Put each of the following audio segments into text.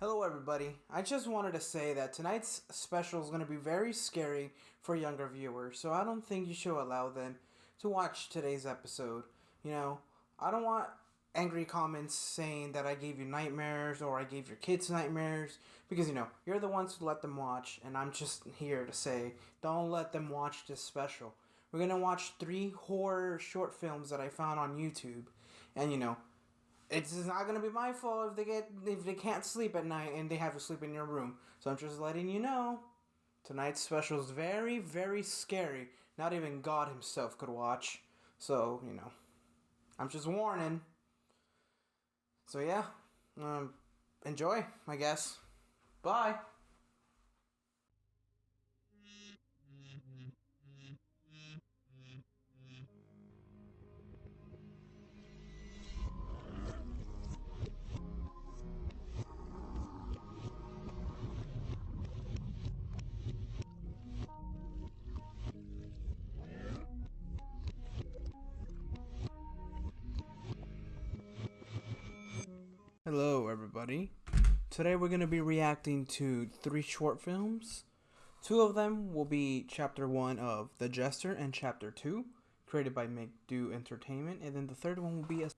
Hello, everybody. I just wanted to say that tonight's special is going to be very scary for younger viewers, so I don't think you should allow them to watch today's episode. You know, I don't want angry comments saying that I gave you nightmares or I gave your kids nightmares because, you know, you're the ones who let them watch, and I'm just here to say don't let them watch this special. We're going to watch three horror short films that I found on YouTube, and, you know, it's not gonna be my fault if they get if they can't sleep at night and they have to sleep in your room. So I'm just letting you know. Tonight's special is very, very scary. Not even God himself could watch. So, you know. I'm just warning. So yeah. Um enjoy, I guess. Bye. Hello, everybody. Today we're going to be reacting to three short films. Two of them will be Chapter 1 of The Jester and Chapter 2, created by Make Do Entertainment, and then the third one will be a.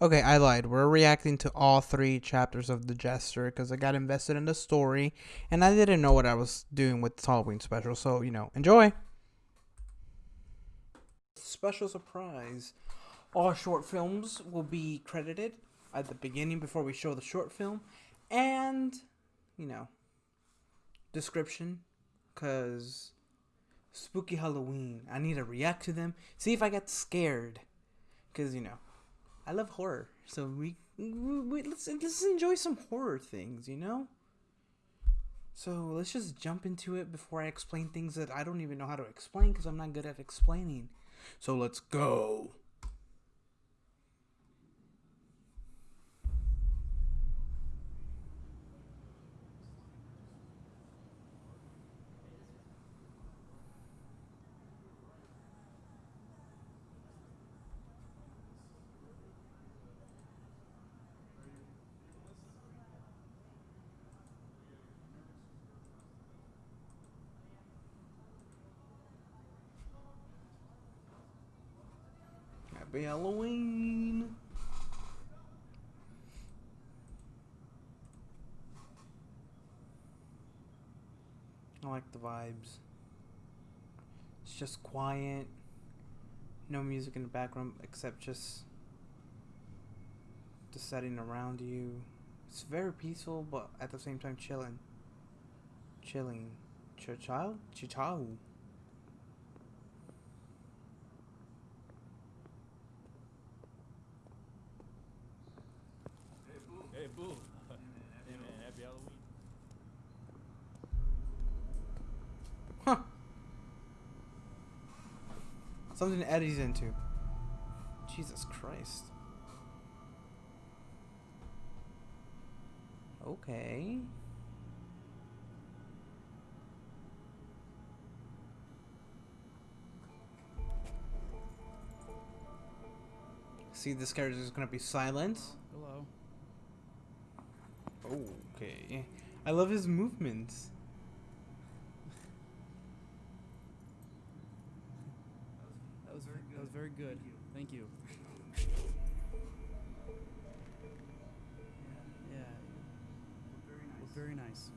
Okay, I lied. We're reacting to all three chapters of The Jester because I got invested in the story and I didn't know what I was doing with this Halloween special, so, you know, enjoy! Special surprise all short films will be credited at the beginning before we show the short film. And you know description because spooky halloween. I need to react to them. See if i get scared. Because you know i love horror. So we, we, let's, let's enjoy some horror things you know? So let's just jump into it before i explain things that i don't even know how to explain because i'm not good at explaining. So let's go Happy Halloween! I like the vibes. It's just quiet. No music in the background except just the setting around you. It's very peaceful, but at the same time chilling. Chilling. Chichao? Chichao. Hey, boo. Hey, man, happy Halloween. Huh. Something Eddie's into. Jesus Christ. Okay. See, this character is gonna be silent. Hello. Okay. I love his movements. That was very good. Very good. Thank you. Yeah. Well, very nice.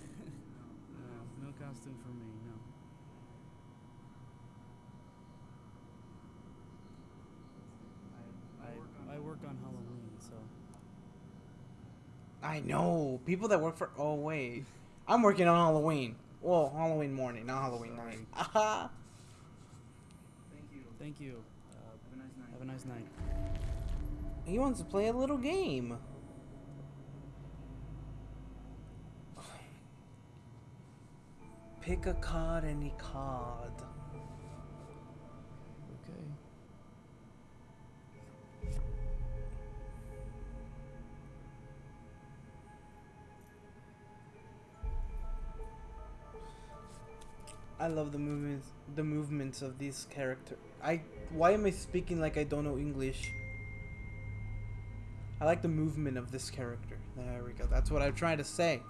no, no costume for me. No. I I work on Halloween, so I know. People that work for. Oh, wait. I'm working on Halloween. Well, Halloween morning, not Halloween night. Aha. thank you. Thank you. Uh, have a nice night. have a nice night. He wants to play a little game. Pick a card, any card. I love the movements, the movements of these characters. I why am I speaking like I don't know English? I like the movement of this character. There we go. That's what I'm trying to say.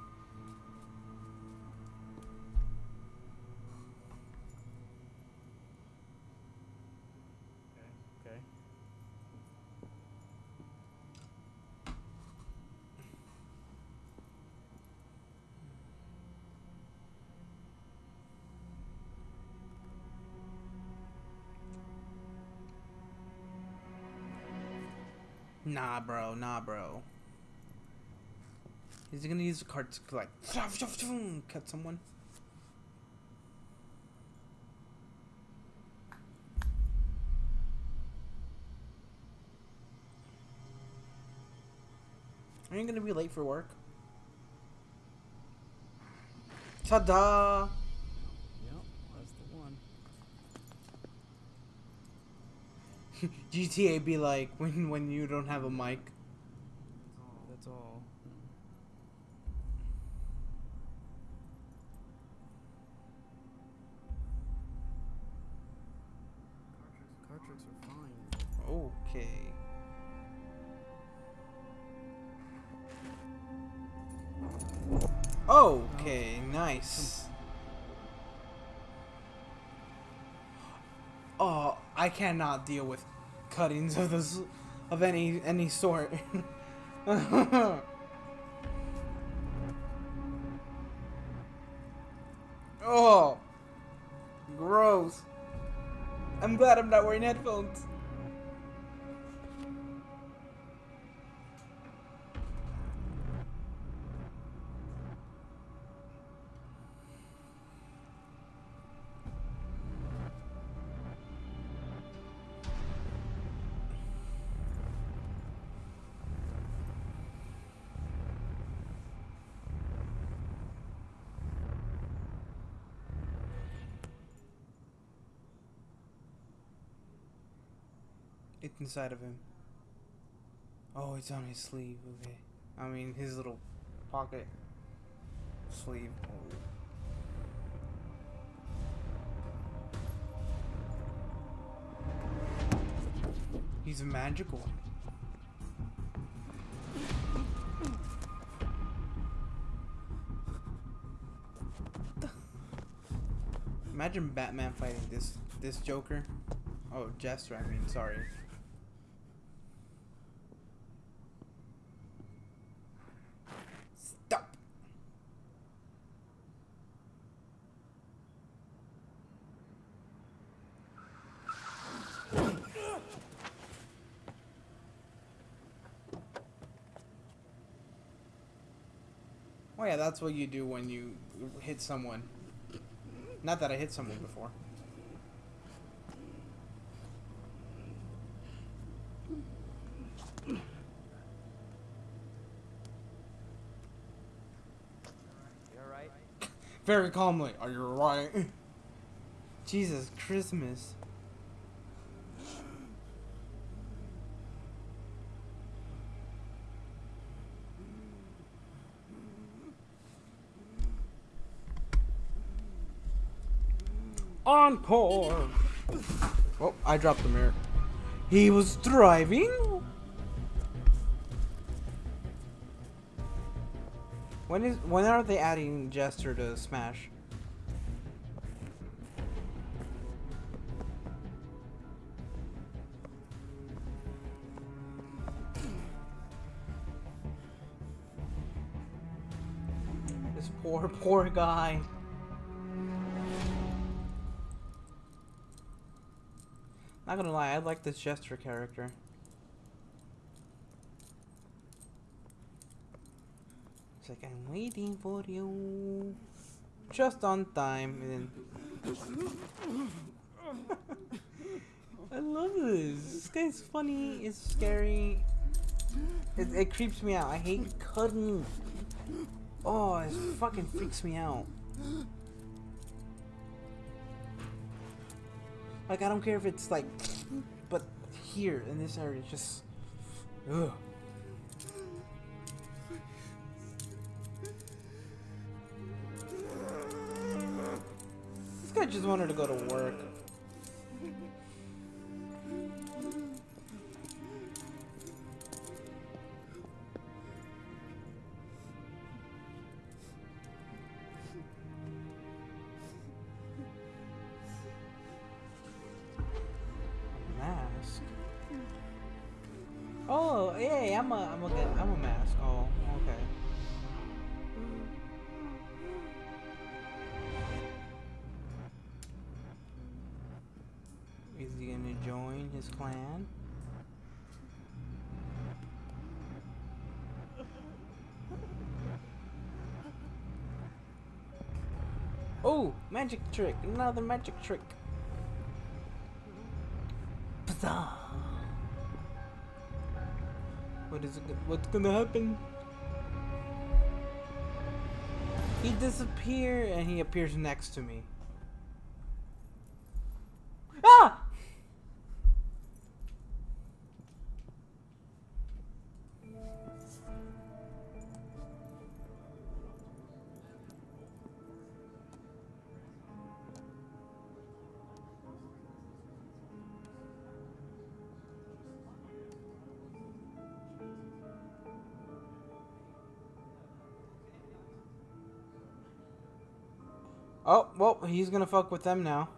Nah, bro. Nah, bro. Is he gonna use the card to like cut someone? Are you gonna be late for work? Ta-da! GTA be like when when you don't have a mic. That's all. Card tricks are fine. Okay. Okay, nice. Oh, I cannot deal with cuttings of this of any any sort. oh, gross. I'm glad I'm not wearing headphones. It's inside of him. Oh, it's on his sleeve. Okay. I mean, his little pocket sleeve. Oh. He's a magical. Imagine Batman fighting this this Joker. Oh, Jester. I mean, sorry. Stop. Oh yeah, that's what you do when you hit someone. Not that I hit someone before. You alright? Very calmly. Are you right? Jesus Christmas. Encore! Oh, I dropped the mirror. He was driving? When is when are they adding Jester to Smash? This poor, poor guy. Not gonna lie, I like this Jester character. It's like I'm waiting for you, just on time, and then I love this. This guy's funny. It's scary. It, it creeps me out. I hate cutting. Oh, it fucking freaks me out. Like I don't care if it's like, but here in this area, it's just, ugh. This guy just wanted to go to work. Oh, magic trick! Another magic trick. Pza. What is it? What's gonna happen? He disappear and he appears next to me. He's gonna fuck with them now.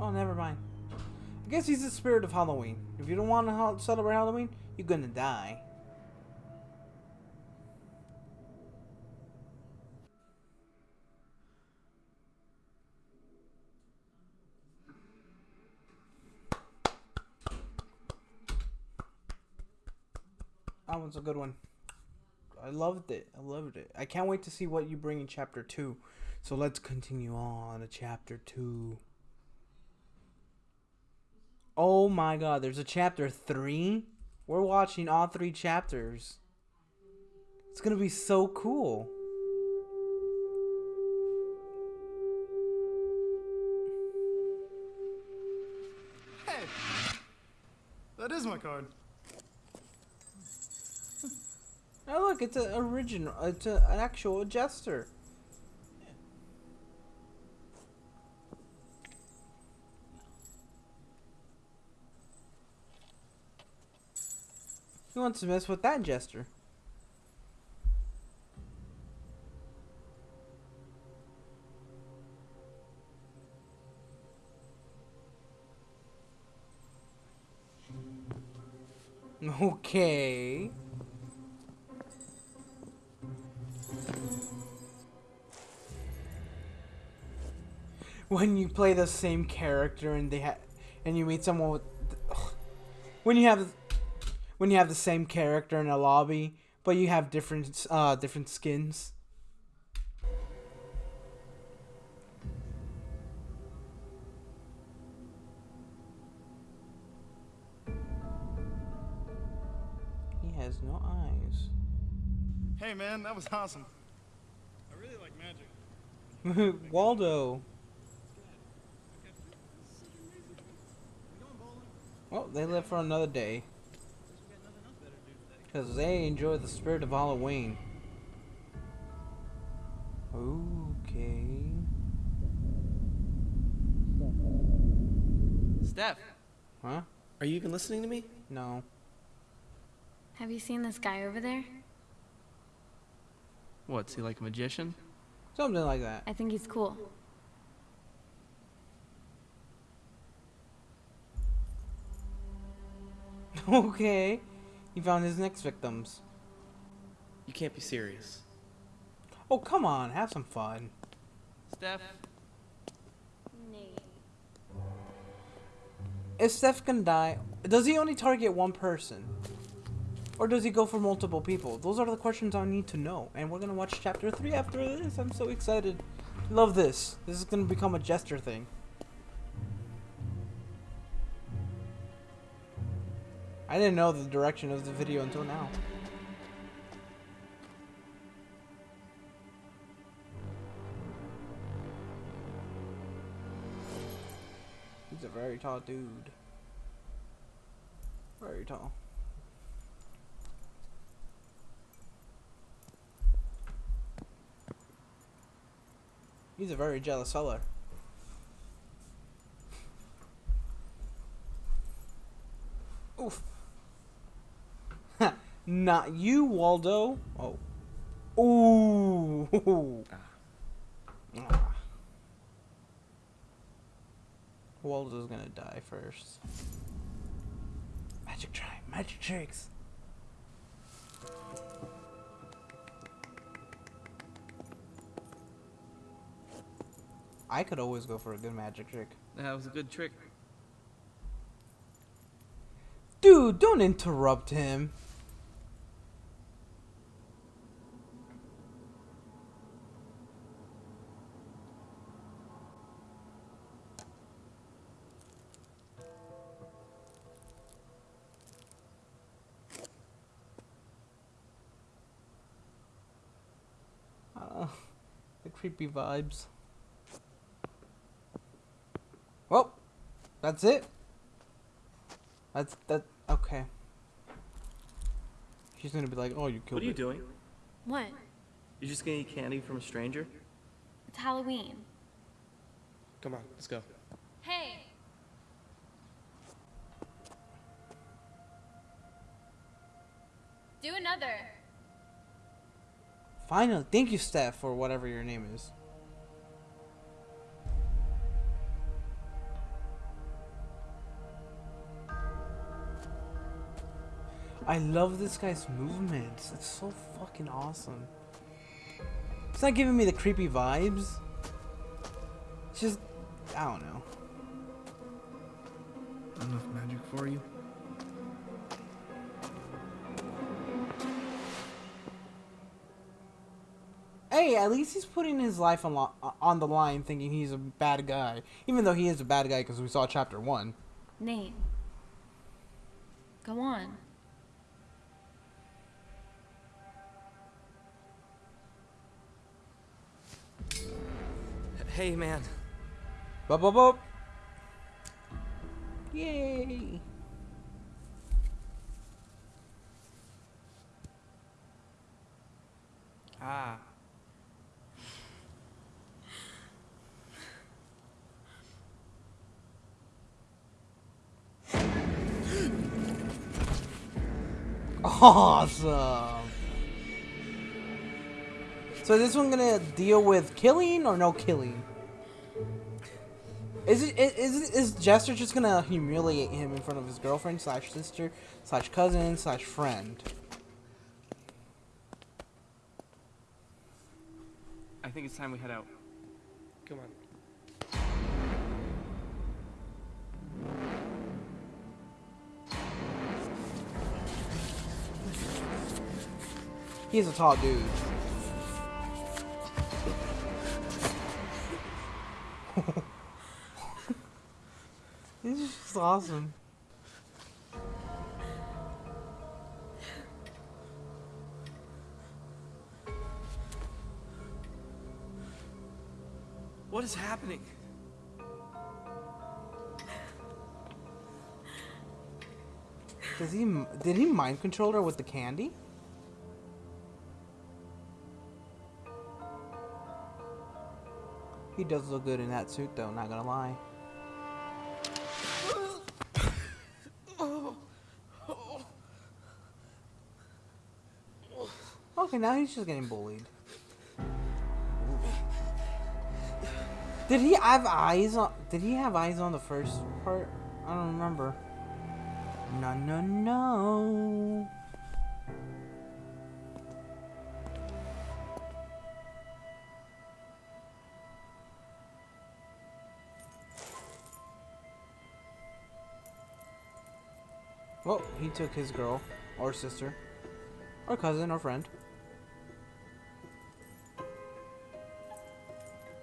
Oh, never mind. I guess he's the spirit of Halloween. If you don't want to celebrate Halloween, you're gonna die. That one's a good one. I loved it. I loved it. I can't wait to see what you bring in chapter two. So let's continue on to chapter two. Oh my god, there's a chapter three? We're watching all three chapters. It's gonna be so cool. Hey! That is my card. Oh look, it's an original. It's a, an actual jester. Who wants to mess with that jester? Okay. When you play the same character and they ha- and you meet someone with when you have when you have the same character in a lobby but you have different uh different skins he has no eyes Hey man, that was awesome. I really like magic. Waldo well they live for another day because they enjoy the spirit of Halloween okay Steph, huh are you even listening to me? no Have you seen this guy over there? What's he like a magician? something like that I think he's cool. okay he found his next victims You can't be serious. oh come on have some fun Steph, Is Steph gonna die? Does he only target one person? Or does he go for multiple people? Those are the questions I need to know. And we're gonna watch chapter 3 after this. I'm so excited. Love this. This is gonna become a jester thing. I didn't know the direction of the video until now. He's a very tall dude. Very tall. He's a very jealous seller. Not you, Waldo. Oh. Ooh. Ah. Waldo's gonna die first. Magic try, magic tricks. I could always go for a good magic trick. That was a good trick. Dude, don't interrupt him. Creepy vibes. Well, that's it. That's that. Okay. She's gonna be like, "Oh, you killed What are you it." doing? What? You're just gonna eat candy from a stranger? It's Halloween. Come on, let's go. Hey! Do another. Finally, thank you, Steph, or whatever your name is. I love this guy's movements. It's so fucking awesome. It's not giving me the creepy vibes. It's just, I don't know. Enough magic for you? Hey, at least he's putting his life on, lo- on the line thinking he's a bad guy. Even though he is a bad guy because we saw chapter one. Nate. Go on. Hey, man. Bup, bup, bup. Yay. Ah. Awesome. So is this one gonna deal with killing or no killing? Is it is is Jester just gonna humiliate him in front of his girlfriend slash sister slash cousin slash friend? I think it's time we head out. Come on. He's a tall dude. this is just awesome. What is happening? Does he did he mind control her with the candy? He does look good in that suit though, not gonna lie. Okay, now he's just getting bullied. Did he have eyes on did he have eyes on the first part? I don't remember. No no no. Well, he took his girl, or sister, or cousin, or friend.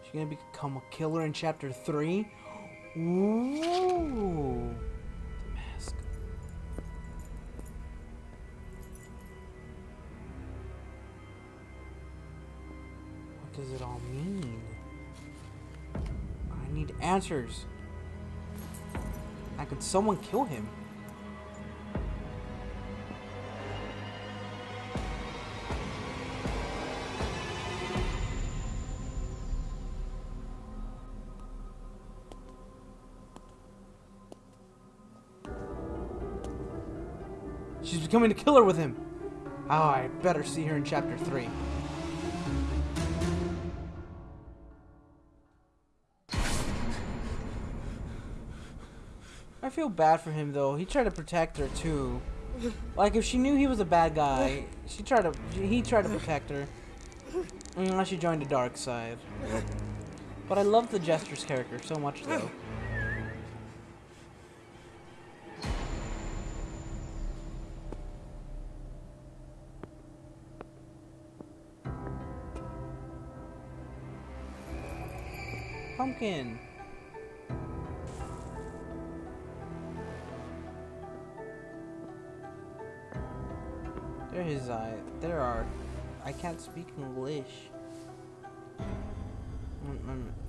She's gonna become a killer in chapter three? Ooh. The mask. What does it all mean? I need answers. How could someone kill him? She's becoming a killer with him. Oh, I better see her in chapter 3. I feel bad for him though. He tried to protect her too. Like if she knew he was a bad guy, she tried to he tried to protect her. Mm, Unless she joined the dark side. But I love the jester's character so much though. Pumpkin. There his eye. There are. I can't speak English. Mm, mm.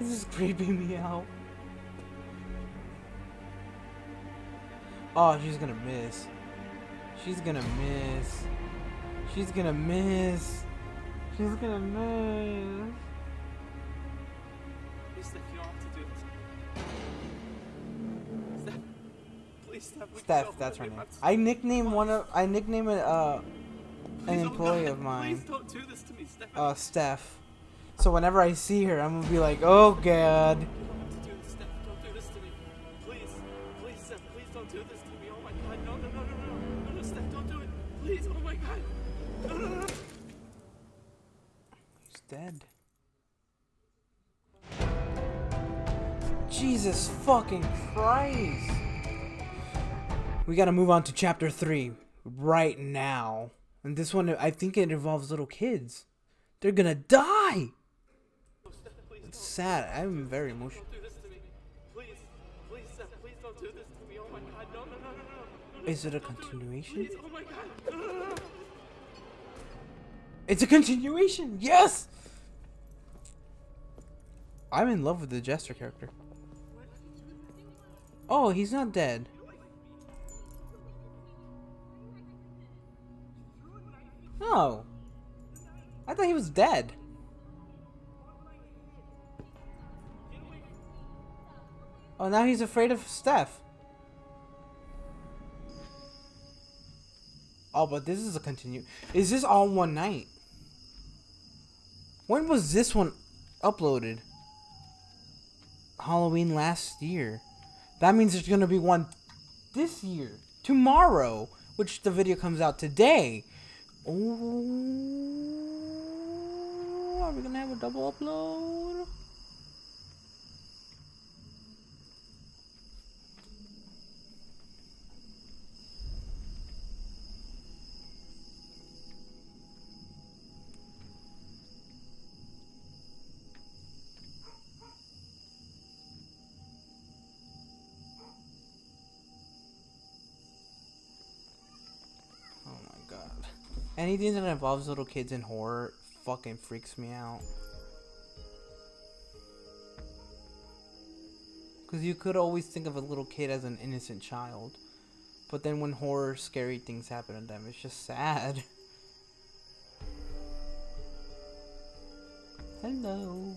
This is creeping me out. Oh, she's gonna miss. She's gonna miss. She's gonna miss. She's gonna miss. Please, Steph, you don't have to do this. Steph, please, Steph. Steph, that's her name. I nicknamed one of I nicknamed it uh an employee of mine. Please don't do this to me, Steph. Uh Steph. So whenever I see her, I'm gonna be like, oh god. He's dead. Jesus fucking Christ. We gotta move on to chapter three right now. And this one, I think it involves little kids. They're gonna die! Oh, Steph, please It's sad. I'm very emotional. don't do this to me. Please, please, Steph, please don't do this to me. Oh my God, no, no, no, no, no, no. Is it a continuation? Oh. It's a continuation! Yes! I'm in love with the Jester character. Oh, he's not dead. No. I thought he was dead. Oh, now he's afraid of Steph. Oh, but this is a continue. Is this all one night? When was this one uploaded? Halloween last year. That means there's gonna be one this year. Tomorrow. Which the video comes out today. Oh, are we gonna have a double upload? Anything that involves little kids in horror fucking freaks me out. Because you could always think of a little kid as an innocent child. But then when horror, scary things happen to them, it's just sad. Hello.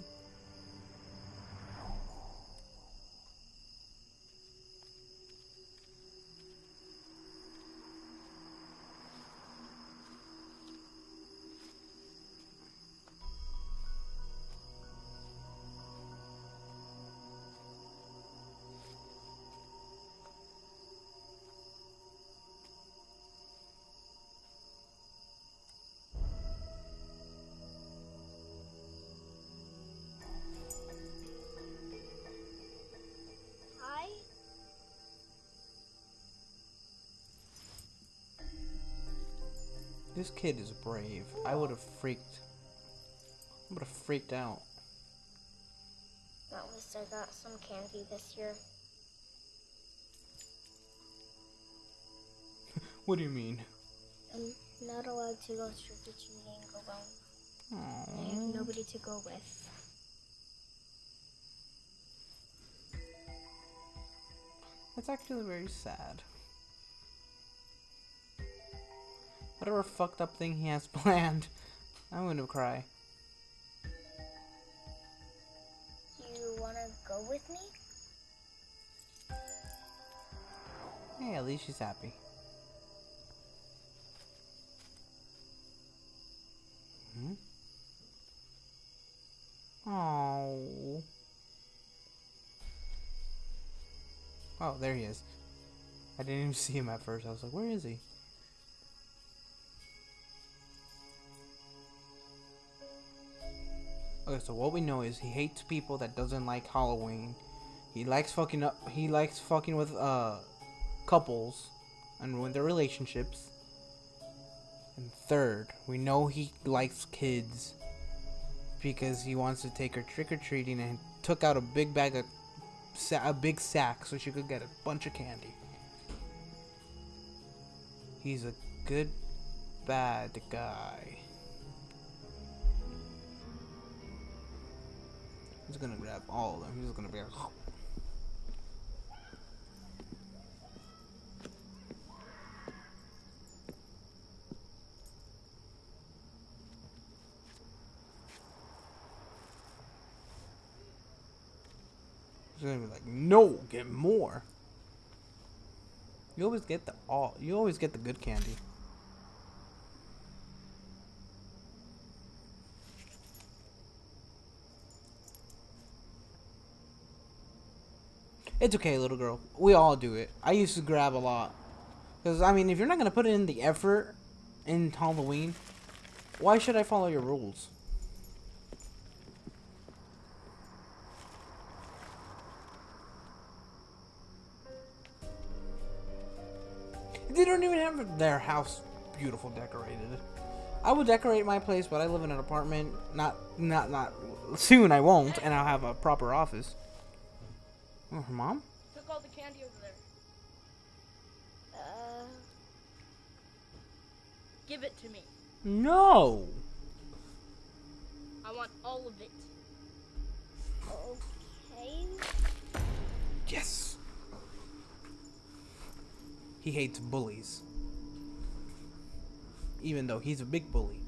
This kid is brave. I would have freaked. I would have freaked out. At least I got some candy this year. What do you mean? I'm not allowed to go trick or treating alone. I have nobody to go with. That's actually very sad. Whatever fucked up thing he has planned. I'm gonna cry. You wanna go with me? Hey, at least she's happy. Hmm? Oh. Oh, there he is. I didn't even see him at first. I was like, where is he? Okay, so what we know is he hates people that doesn't like Halloween. He likes fucking up. He likes fucking with uh couples and ruin their relationships. And third, we know he likes kids because he wants to take her trick or treating and took out a big bag of a big sack so she could get a bunch of candy. He's a good bad guy. He's gonna grab all of them. He's gonna be like, oh. He's gonna be like, no, get more. You always get the all. You always get the good candy. It's okay, little girl. We all do it. I used to grab a lot. Because, I mean, if you're not going to put in the effort in Halloween, why should I follow your rules? They don't even have their house beautiful decorated. I would decorate my place, but I live in an apartment. Not, not, not. Soon I won't, and I'll have a proper office. Oh, her mom? Took all the candy over there. Uh, Give it to me. No. I want all of it. okay. Yes. He hates bullies. Even though he's a big bully.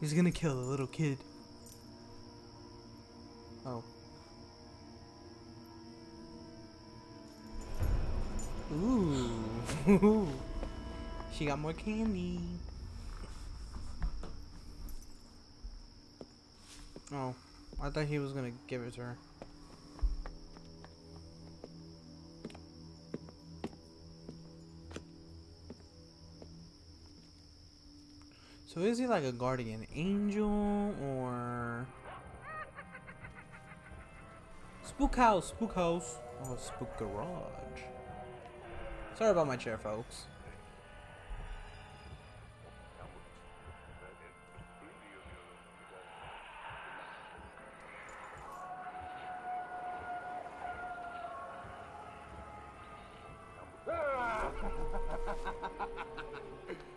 He's gonna kill a little kid. Oh. Ooh. she got more candy. Oh, I thought he was gonna give it to her. So is he like a guardian angel or spook house? Spook house? Oh, spook garage. Sorry about my chair, folks.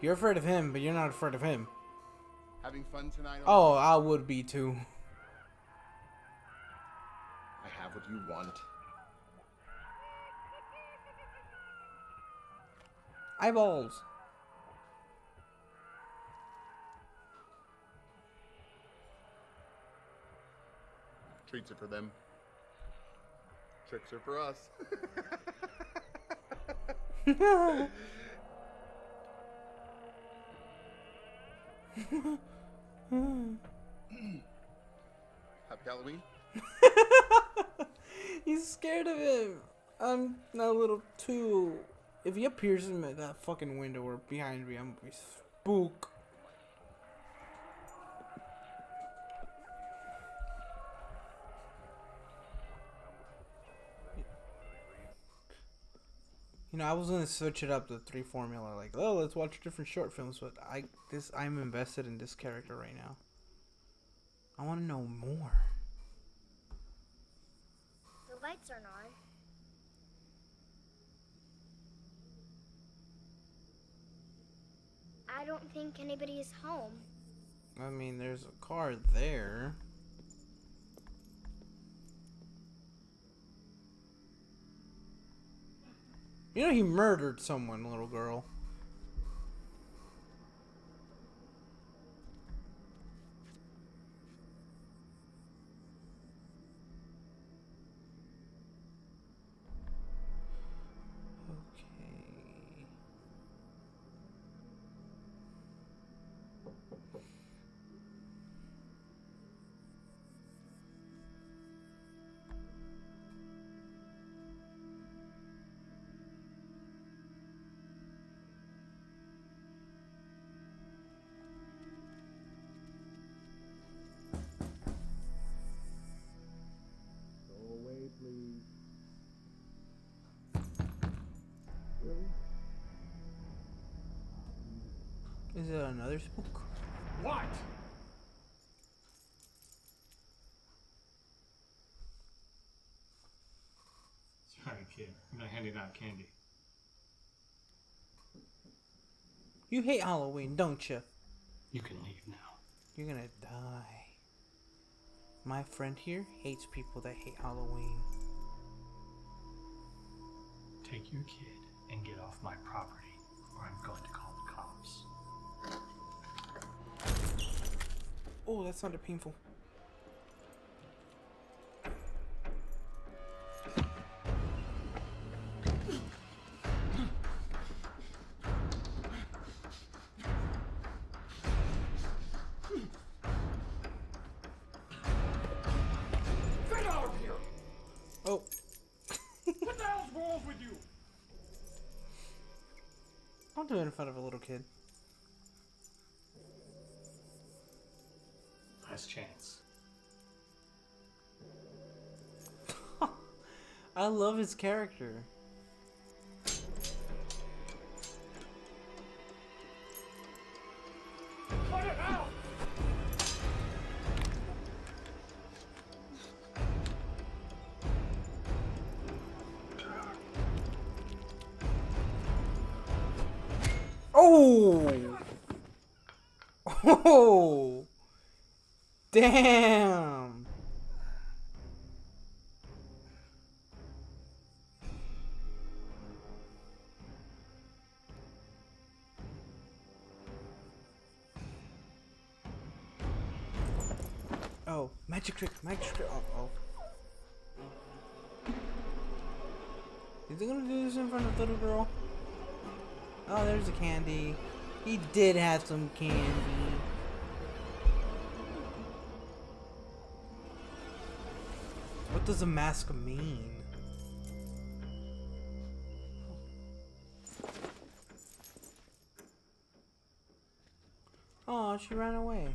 You're afraid of him, but you're not afraid of him. Having fun tonight? Oh, I would be too. I have what you want. Eyeballs. Treats are for them. Tricks are for us. Happy Halloween. He's scared of him. I'm a little too. If he appears in that fucking window or behind me, I'm gonna be spook. You know, I was gonna switch it up to three formula, like, oh, let's watch different short films, but I this I'm invested in this character right now. I want to know more. The lights aren't on. I don't think anybody is home. I mean, there's a car there. You know he murdered someone, little girl. Is it another spook? What? Sorry, kid. I'm not handing out candy. You hate Halloween, don't you? You can leave now. You're gonna die. My friend here hates people that hate Halloween. Take your kid and get off my property, or I'm going to call Oh, that sounded painful. Oh. Don't do it in front of a little kid. I love his character. Cut it out! Oh! Oh! Damn! Oh, magic trick, magic trick. Oh, oh. Is he gonna do this in front of the little girl? Oh, there's the candy. He did have some candy. What does a mask mean? Oh, she ran away.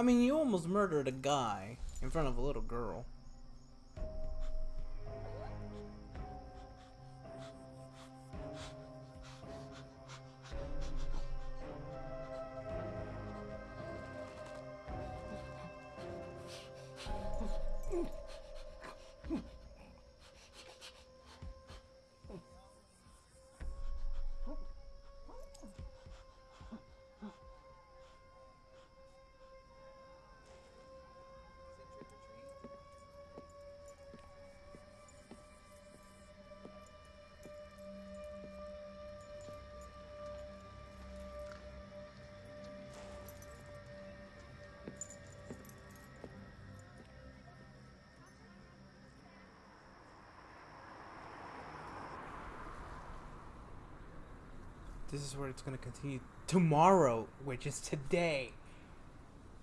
I mean, you almost murdered a guy in front of a little girl. This is where it's gonna continue tomorrow, which is today.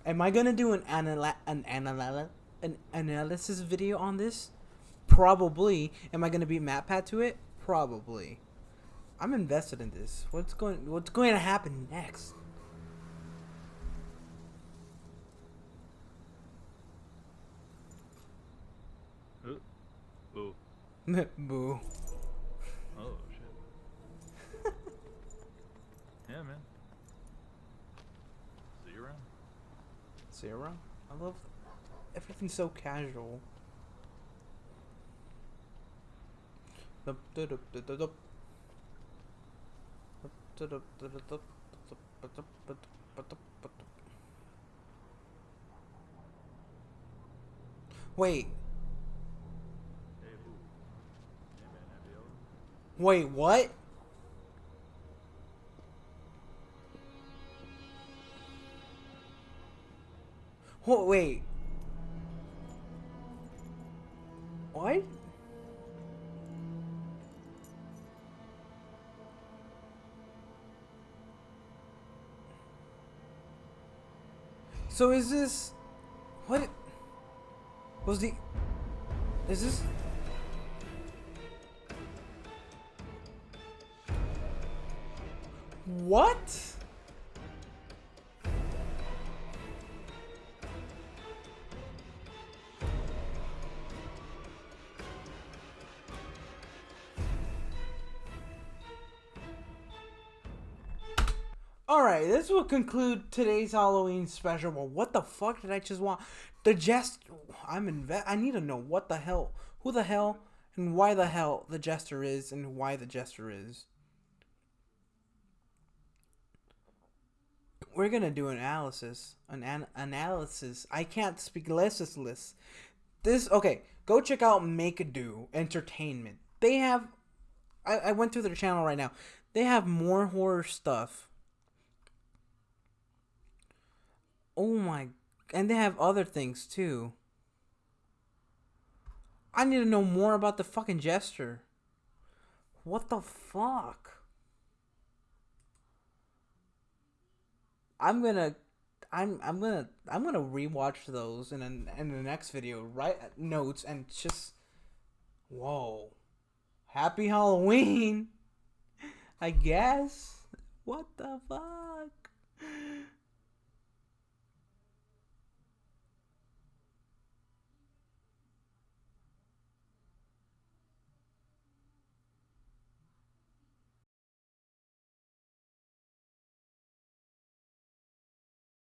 Am I gonna do an anal an anal an analysis video on this? Probably. Am I gonna beat MatPat to it? Probably. I'm invested in this. What's going What's going to happen next? Boo. Boo. Oh, shit. yeah, man. See you around. Sarah, I love everything's so casual. Dup, dup, dup, Wha- Wait. What? So is this what was the is this What? Alright, this will conclude today's Halloween special. Well, what the fuck did I just want? The jest. I'm inve- I need to know what the hell, who the hell, and why the hell the jester is, and why the jester is. We're gonna do an analysis, an, an analysis. I can't speak listless. This okay. Go check out Make a Do Entertainment. They have. I, I went through their channel right now. They have more horror stuff Oh my, and they have other things too. I need to know more about the fucking jester. What the fuck? I'm gonna, I'm I'm gonna I'm gonna rewatch those in an, in the next video. Write notes and just, whoa, happy Halloween. I guess. What the fuck?